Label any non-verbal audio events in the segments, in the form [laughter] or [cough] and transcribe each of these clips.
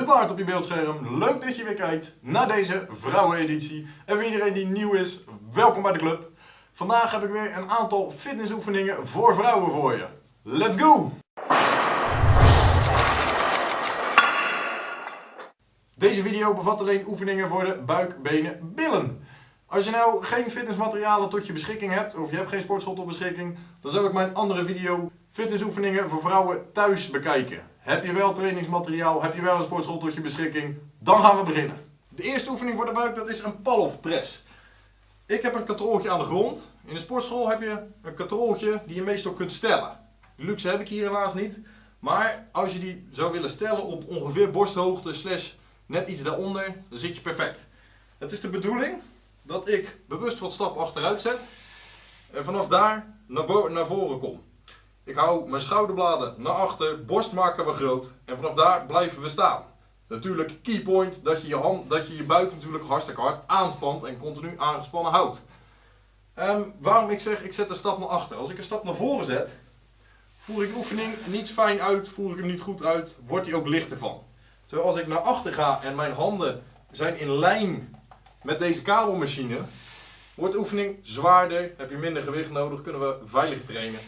de baard op je beeldscherm. Leuk dat je weer kijkt naar deze vrouweneditie. En voor iedereen die nieuw is, welkom bij de club. Vandaag heb ik weer een aantal fitnessoefeningen voor vrouwen voor je. Let's go! Deze video bevat alleen oefeningen voor de buik, benen, billen. Als je nou geen fitnessmaterialen tot je beschikking hebt, of je hebt geen sportschool tot beschikking, dan zou ik mijn andere video fitnessoefeningen voor vrouwen thuis bekijken. Heb je wel trainingsmateriaal, heb je wel een sportschool tot je beschikking, dan gaan we beginnen. De eerste oefening voor de buik, dat is een Pallof press. Ik heb een katrooltje aan de grond. In de sportschool heb je een katrooltje die je meestal kunt stellen. Luxe heb ik hier helaas niet. Maar als je die zou willen stellen op ongeveer borsthoogte slash net iets daaronder, dan zit je perfect. Het is de bedoeling dat ik bewust wat stappen achteruit zet en vanaf daar naar, naar voren kom. Ik hou mijn schouderbladen naar achter, borst maken we groot en vanaf daar blijven we staan. Natuurlijk key point dat je je, hand, dat je, je buik natuurlijk hartstikke hard aanspant en continu aangespannen houdt. Um, waarom ik zeg ik zet een stap naar achter. Als ik een stap naar voren zet, voer ik de oefening niet fijn uit, voer ik hem niet goed uit, wordt hij ook lichter van. Terwijl als ik naar achter ga en mijn handen zijn in lijn met deze kabelmachine, wordt de oefening zwaarder, heb je minder gewicht nodig, kunnen we veiliger trainen.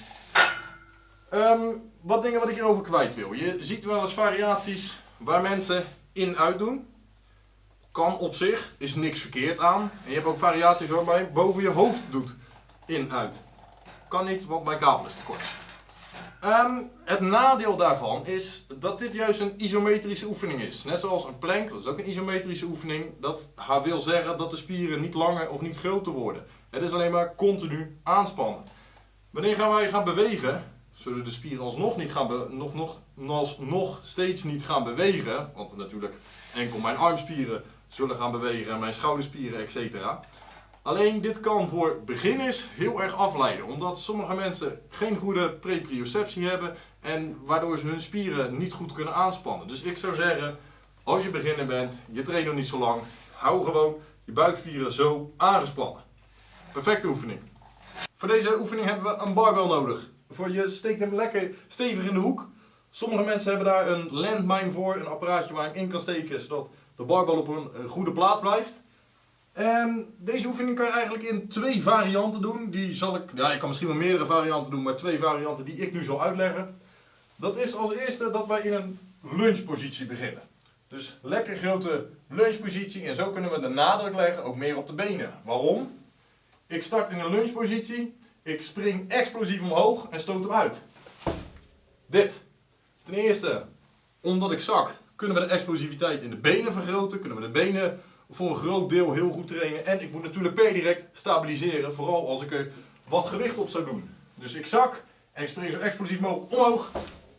Um, wat dingen wat ik hierover kwijt wil. Je ziet wel eens variaties waar mensen in uit doen. Kan op zich, is niks verkeerd aan. En je hebt ook variaties waarbij je boven je hoofd doet in uit. Kan niet, want mijn kabel is te kort. Um, het nadeel daarvan is dat dit juist een isometrische oefening is. Net zoals een plank, dat is ook een isometrische oefening. Dat wil zeggen dat de spieren niet langer of niet groter worden. Het is alleen maar continu aanspannen. Wanneer gaan wij gaan bewegen, zullen de spieren alsnog, niet gaan nog, nog, alsnog steeds niet gaan bewegen. Want natuurlijk enkel mijn armspieren zullen gaan bewegen en mijn schouderspieren, etc. Alleen dit kan voor beginners heel erg afleiden, omdat sommige mensen geen goede preprioceptie hebben en waardoor ze hun spieren niet goed kunnen aanspannen. Dus ik zou zeggen, als je beginner bent, je traint nog niet zo lang, hou gewoon je buikspieren zo aangespannen. Perfecte oefening. Voor deze oefening hebben we een barbel nodig. Voor je steekt hem lekker stevig in de hoek. Sommige mensen hebben daar een landmine voor, een apparaatje waar je in kan steken, zodat de barbel op een goede plaats blijft. En deze oefening kan je eigenlijk in twee varianten doen. Die zal ik, ja, ik kan misschien wel meerdere varianten doen, maar twee varianten die ik nu zal uitleggen. Dat is als eerste dat wij in een lungepositie beginnen. Dus lekker grote lungepositie en zo kunnen we de nadruk leggen, ook meer op de benen. Waarom? Ik start in een lungepositie, ik spring explosief omhoog en stoot hem uit. Dit. Ten eerste, omdat ik zak, kunnen we de explosiviteit in de benen vergroten, kunnen we de benen voor een groot deel heel goed trainen. En ik moet natuurlijk per direct stabiliseren, vooral als ik er wat gewicht op zou doen. Dus ik zak en ik spring zo explosief mogelijk omhoog.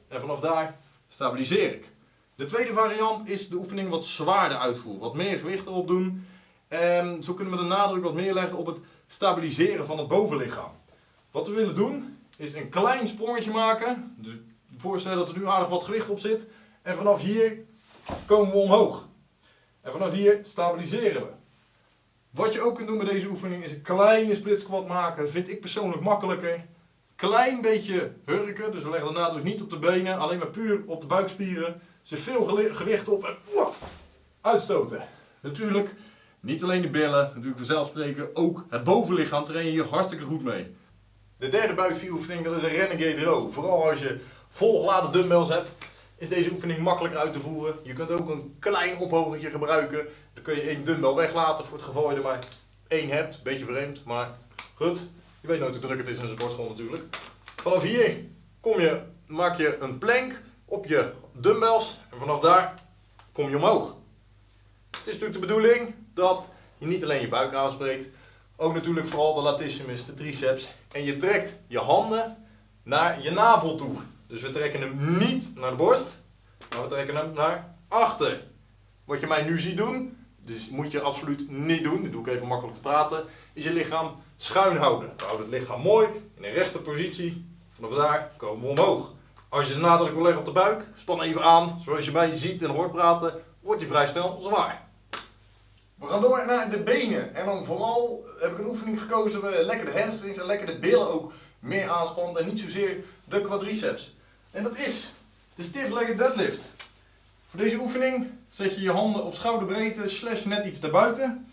En vanaf daar stabiliseer ik. De tweede variant is de oefening wat zwaarder uitvoeren. Wat meer gewicht erop doen. En zo kunnen we de nadruk wat meer leggen op het stabiliseren van het bovenlichaam. Wat we willen doen is een klein sprongetje maken. Dus voorstellen dat er nu aardig wat gewicht op zit. En vanaf hier komen we omhoog. En vanaf hier stabiliseren we. Wat je ook kunt doen met deze oefening is een kleine split squat maken. Dat vind ik persoonlijk makkelijker. Klein beetje hurken, dus we leggen de nadruk niet op de benen, alleen maar puur op de buikspieren. Er zit veel gewicht op en uitstoten. Natuurlijk, niet alleen de billen, natuurlijk vanzelfsprekend, ook het bovenlichaam train je hier hartstikke goed mee. De derde buikspieroefening, dat is een Renegade Row. Vooral als je volgeladen dumbbells hebt, is deze oefening makkelijker uit te voeren. Je kunt ook een klein ophogentje gebruiken. Dan kun je één dumbbell weglaten voor het geval je er maar één hebt. Beetje vreemd, maar goed. Je weet nooit hoe druk het is in een sportschool natuurlijk. Vanaf hier kom je, maak je een plank op je dumbbells en vanaf daar kom je omhoog. Het is natuurlijk de bedoeling dat je niet alleen je buik aanspreekt, ook natuurlijk vooral de latissimus, de triceps. En je trekt je handen naar je navel toe. Dus we trekken hem niet naar de borst, maar we trekken hem naar achter. Wat je mij nu ziet doen, dus moet je absoluut niet doen, dat doe ik even makkelijk te praten, is je lichaam schuin houden. We houden het lichaam mooi in een rechte positie, vanaf daar komen we omhoog. Als je de nadruk wil leggen op de buik, span even aan, zoals je mij ziet en hoort praten, wordt hij vrij snel zwaar. We gaan door naar de benen. En dan vooral heb ik een oefening gekozen waar lekker de hamstrings en lekker de billen ook meer aanspannen en niet zozeer de quadriceps. En dat is de stiff legged deadlift. Voor deze oefening zet je je handen op schouderbreedte slash net iets daarbuiten.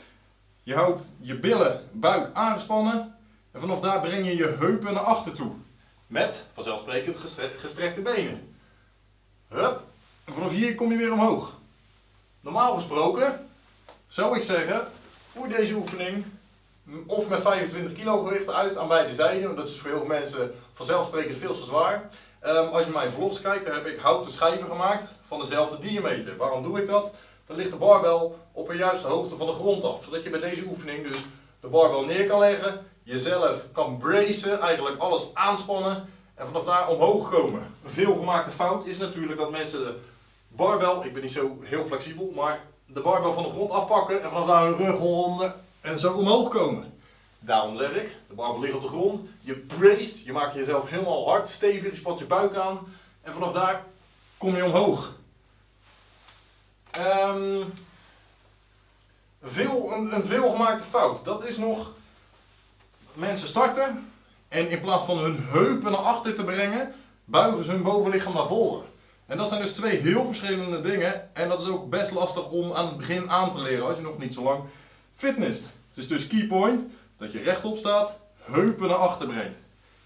Je houdt je billen, buik aangespannen en vanaf daar breng je je heupen naar achter toe. Met vanzelfsprekend gestrekte benen. Hup. En vanaf hier kom je weer omhoog. Normaal gesproken zou ik zeggen, voer deze oefening of met 25 kilo gewicht uit aan beide zijden. Dat is voor heel veel mensen vanzelfsprekend veel te zwaar. Um, als je mijn vlogs kijkt, dan heb ik houten schijven gemaakt van dezelfde diameter. Waarom doe ik dat? Dan ligt de barbel op een juiste hoogte van de grond af. Zodat je bij deze oefening dus de barbel neer kan leggen, jezelf kan bracen, eigenlijk alles aanspannen en vanaf daar omhoog komen. Een veelgemaakte fout is natuurlijk dat mensen de barbel, ik ben niet zo heel flexibel, maar de barbel van de grond afpakken en vanaf daar hun rug onder en zo omhoog komen. Daarom zeg ik, de barbel ligt op de grond, je braced, je maakt jezelf helemaal hard, stevig, je spat je buik aan en vanaf daar kom je omhoog. Um, veel, een, een veelgemaakte fout, dat is nog, mensen starten en in plaats van hun heupen naar achter te brengen, buigen ze hun bovenlichaam naar voren. En dat zijn dus twee heel verschillende dingen en dat is ook best lastig om aan het begin aan te leren als je nog niet zo lang fitness. Het is dus key point dat je rechtop staat, heupen naar achter brengt.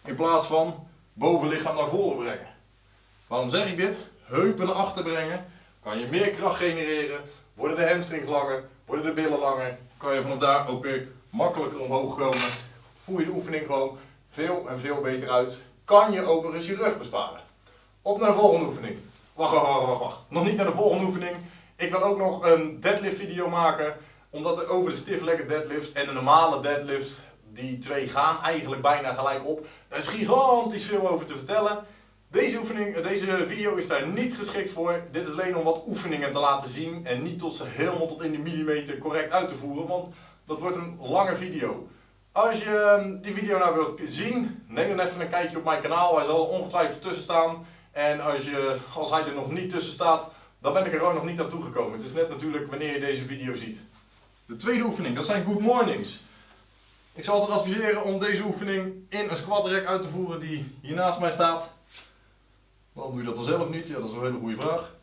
In plaats van bovenlichaam naar voren brengen. Waarom zeg ik dit? Heupen naar achter brengen. Kan je meer kracht genereren. Worden de hamstrings langer. Worden de billen langer. Kan je vanaf daar ook weer makkelijker omhoog komen. Voer je de oefening gewoon veel en veel beter uit. Kan je ook eens je rug besparen. Op naar de volgende oefening. Wacht, wacht, wacht, wacht. Nog niet naar de volgende oefening. Ik wil ook nog een deadlift video maken omdat er over de stiff legged deadlift en de normale deadlift, die twee gaan eigenlijk bijna gelijk op. Er is gigantisch veel over te vertellen. Deze, oefening, deze video is daar niet geschikt voor. Dit is alleen om wat oefeningen te laten zien en niet tot ze helemaal tot in de millimeter correct uit te voeren, want dat wordt een lange video. Als je ehm, die video nou wilt zien, neem dan even een kijkje op mijn kanaal. Hij zal er ongetwijfeld tussen staan. En als, je, als hij er nog niet tussen staat, dan ben ik er gewoon nog niet aan toegekomen. Het is net natuurlijk wanneer je deze video ziet. De tweede oefening, dat zijn good mornings. Ik zal altijd adviseren om deze oefening in een squat rack uit te voeren die hier naast mij staat. Waarom doe je dat dan zelf niet? Ja, dat is een hele goede vraag.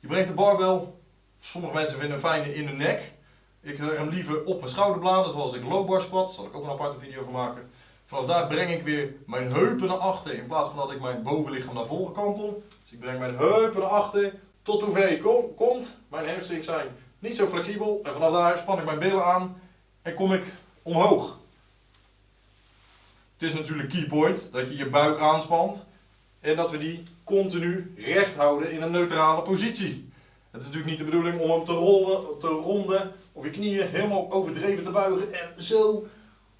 Je brengt de barbel, sommige mensen vinden hem fijner in de nek. Ik zeg hem liever op mijn schouderbladen, zoals ik low bar squat. Daar zal ik ook een aparte video van maken. Vanaf daar breng ik weer mijn heupen naar achter in plaats van dat ik mijn bovenlichaam naar voren kantel. Dus ik breng mijn heupen naar achter tot hoever je komt. Mijn hamstrings zijn niet zo flexibel. En vanaf daar span ik mijn billen aan en kom ik omhoog. Het is natuurlijk key point dat je je buik aanspant en dat we die continu recht houden in een neutrale positie. Het is natuurlijk niet de bedoeling om hem te rollen, te ronden of je knieën helemaal overdreven te buigen en zo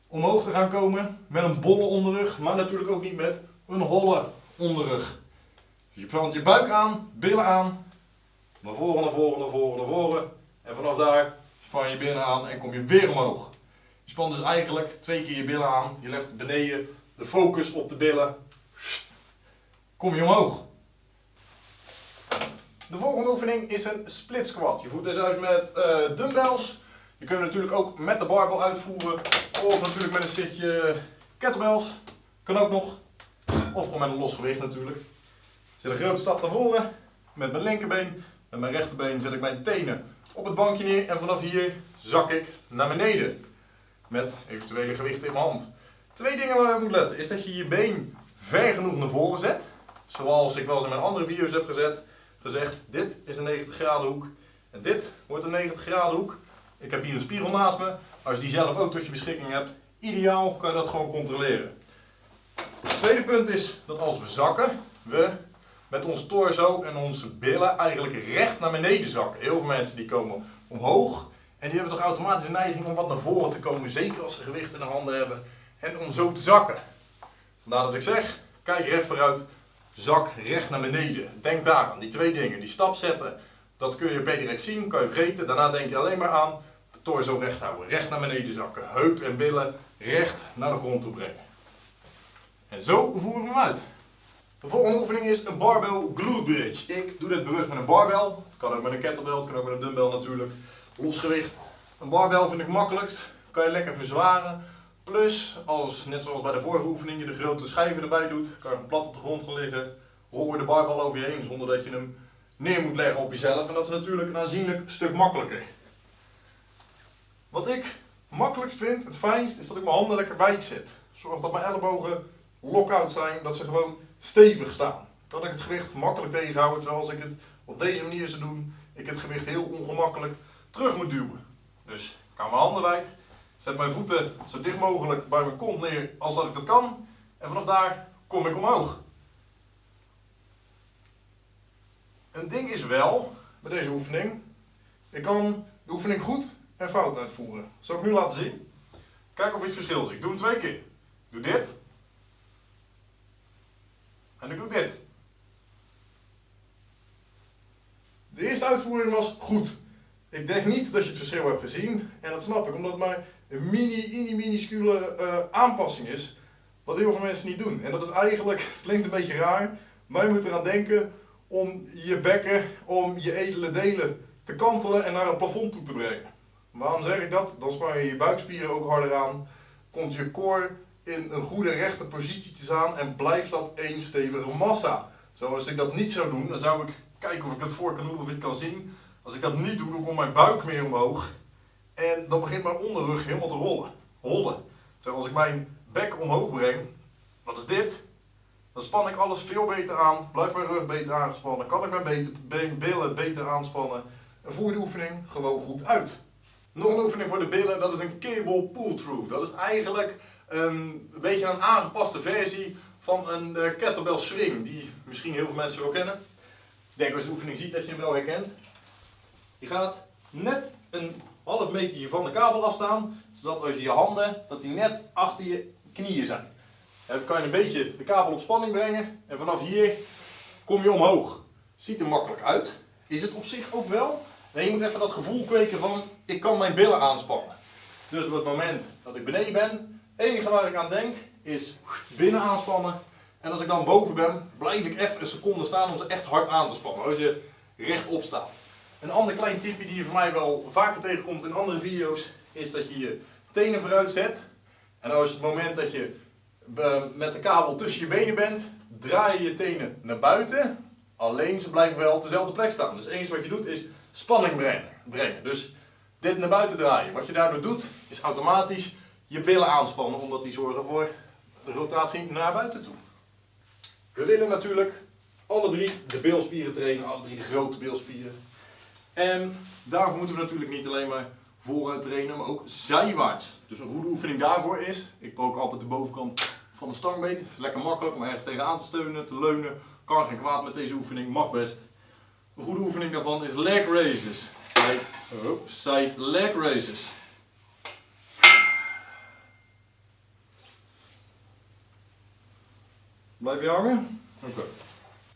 omhoog te gaan komen met een bolle onderrug, maar natuurlijk ook niet met een holle onderrug. Je plant je buik aan, billen aan, naar voren, naar voren, naar voren, naar voren. En vanaf daar span je binnen aan en kom je weer omhoog. Je spant dus eigenlijk twee keer je billen aan. Je legt beneden de focus op de billen. Kom je omhoog. De volgende oefening is een split squat. Je voert dus uit met uh, dumbbells. Je kunt natuurlijk ook met de barbel uitvoeren. Of natuurlijk met een setje kettlebells. Kan ook nog. Of gewoon met een los gewicht natuurlijk. Ik zet een grote stap naar voren. Met mijn linkerbeen. Met mijn rechterbeen zet ik mijn tenen op het bankje neer en vanaf hier zak ik naar beneden. Met eventuele gewichten in mijn hand. Twee dingen waar je moet letten is dat je je been ver genoeg naar voren zet. Zoals ik wel eens in mijn andere video's heb gezet, gezegd, dit is een 90 graden hoek en dit wordt een 90 graden hoek. Ik heb hier een spiegel naast me. Als je die zelf ook tot je beschikking hebt, ideaal kan je dat gewoon controleren. Het tweede punt is dat als we zakken, we met ons torso en onze billen eigenlijk recht naar beneden zakken. Heel veel mensen die komen omhoog en die hebben toch automatisch een neiging om wat naar voren te komen, zeker als ze gewicht in de handen hebben en om zo te zakken. Vandaar dat ik zeg, kijk recht vooruit, zak recht naar beneden. Denk daar aan die twee dingen, die stap zetten, dat kun je per direct zien, kan je vergeten. Daarna denk je alleen maar aan torso recht houden, recht naar beneden zakken, heup en billen recht naar de grond toe brengen. En zo voeren we hem uit. De volgende oefening is een barbell glute bridge. Ik doe dit bewust met een barbell. Het kan ook met een kettlebell, het kan ook met een dumbbell natuurlijk. Losgewicht. Een barbell vind ik makkelijkst. Kan je lekker verzwaren. Plus, als, net zoals bij de vorige oefening, je de grote schijven erbij doet, kan je plat op de grond gaan liggen. Je de barbell over je heen zonder dat je hem neer moet leggen op jezelf. En dat is natuurlijk een aanzienlijk stuk makkelijker. Wat ik makkelijkst vind, het fijnst, is dat ik mijn handen lekker wijd zet. Zorg dat mijn ellebogen lock-out zijn, dat ze gewoon stevig staan. Dat ik het gewicht makkelijk tegenhouden, terwijl als ik het op deze manier zou doen, ik het gewicht heel ongemakkelijk terug moet duwen. Dus ik hou mijn handen wijd, zet mijn voeten zo dicht mogelijk bij mijn kont neer als dat ik dat kan. En vanaf daar kom ik omhoog. Een ding is wel, bij deze oefening, ik kan de oefening goed en fout uitvoeren. Dat zal ik nu laten zien. Kijk of het verschil ziet. Ik doe hem twee keer. Ik doe dit. En ik doe dit. De eerste uitvoering was goed. Ik denk niet dat je het verschil hebt gezien. En dat snap ik, omdat het maar een mini, mini, minuscule uh, aanpassing is. Wat heel veel mensen niet doen. En dat is eigenlijk, [laughs] het klinkt een beetje raar, maar je moet eraan denken om je bekken, om je edele delen te kantelen en naar het plafond toe te brengen. Waarom zeg ik dat? Dan span je je buikspieren ook harder aan, komt je core in een goede rechte positie te staan en blijft dat één stevige massa. Zoals ik dat niet zou doen, dan zou ik kijken of ik het voor kan of ik het kan zien. Als ik dat niet doe, dan komt mijn buik meer omhoog en dan begint mijn onderrug helemaal te rollen. Rollen. Terwijl als ik mijn bek omhoog breng, wat is dit? Dan span ik alles veel beter aan, blijft mijn rug beter aangespannen, kan ik mijn billen beter aanspannen en voer de oefening gewoon goed uit. Nog een oefening voor de billen, dat is een cable pull-through. Dat is eigenlijk een, beetje een aangepaste versie van een uh, kettlebell swing, die misschien heel veel mensen wel kennen. Ik denk als je de oefening ziet dat je hem wel herkent. Je gaat net een half meter van de kabel afstaan, zodat als je je handen, dat die net achter je knieën zijn. Dan kan je een beetje de kabel op spanning brengen en vanaf hier kom je omhoog. Ziet er makkelijk uit. Is het op zich ook wel. En je moet even dat gevoel kweken van ik kan mijn billen aanspannen. Dus op het moment dat ik beneden ben, het enige waar ik aan denk is binnen aanspannen. En als ik dan boven ben, blijf ik even een seconde staan om ze echt hard aan te spannen. Als je rechtop staat. Een ander klein tipje die je voor mij wel vaker tegenkomt in andere video's, is dat je je tenen vooruit zet. En als het moment dat je met de kabel tussen je benen bent, draai je je tenen naar buiten. Alleen ze blijven wel op dezelfde plek staan. Dus het wat je doet is spanning brengen. brengen. Dus dit naar buiten draaien. Wat je daardoor doet, is automatisch je billen aanspannen, omdat die zorgen voor de rotatie naar buiten toe. We willen natuurlijk alle drie de bilspieren trainen, alle drie de grote bilspieren. En daarvoor moeten we natuurlijk niet alleen maar vooruit trainen, maar ook zijwaarts. Dus een goede oefening daarvoor is, ik probeer altijd de bovenkant van de stang beet. Het is lekker makkelijk om ergens tegenaan te steunen, te leunen. Kan geen kwaad met deze oefening, mag best. Een goede oefening daarvan is leg raises. Side, side leg raises. Blijf je hangen? Oké.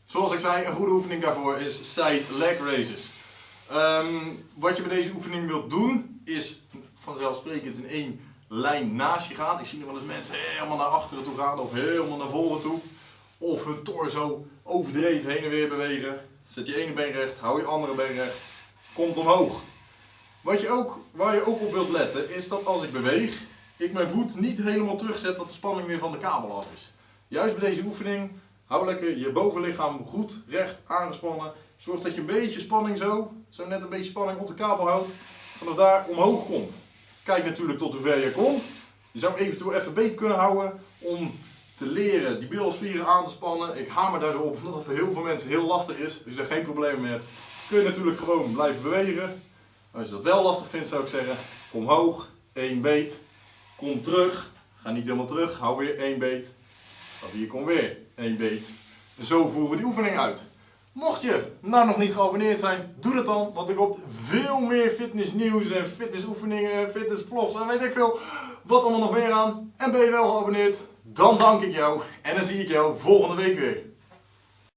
Zoals ik zei, een goede oefening daarvoor is side leg raises. Um, wat je bij deze oefening wilt doen, is vanzelfsprekend in één lijn naast je gaan. Ik zie nog wel eens mensen helemaal naar achteren toe gaan of helemaal naar voren toe. Of hun torso overdreven heen en weer bewegen. Zet je ene been recht, hou je andere been recht. Komt omhoog. Wat je ook, waar je ook op wilt letten is dat als ik beweeg, ik mijn voet niet helemaal terugzet dat de spanning weer van de kabel af is. Juist bij deze oefening, hou lekker je bovenlichaam goed recht aangespannen. Zorg dat je een beetje spanning zo, zo net een beetje spanning op de kabel houdt. Vanaf daar omhoog komt. Kijk natuurlijk tot hoe ver je komt. Je zou eventueel even beet kunnen houden om te leren die bilspieren aan te spannen. Ik hamer daar zo op omdat het voor heel veel mensen heel lastig is. Dus je daar geen probleem mee hebt. Kun je natuurlijk gewoon blijven bewegen. Als je dat wel lastig vindt zou ik zeggen, kom hoog, één beet, kom terug. Ga niet helemaal terug, hou weer één beet. Of hier kom weer één beet. En zo voeren we die oefening uit. Mocht je nou nog niet geabonneerd zijn, doe dat dan. Want er komt veel meer fitnessnieuws en fitnessoefeningen, fitnessvlogs en weet ik veel wat allemaal nog meer aan. En ben je wel geabonneerd, dan dank ik jou. En dan zie ik jou volgende week weer.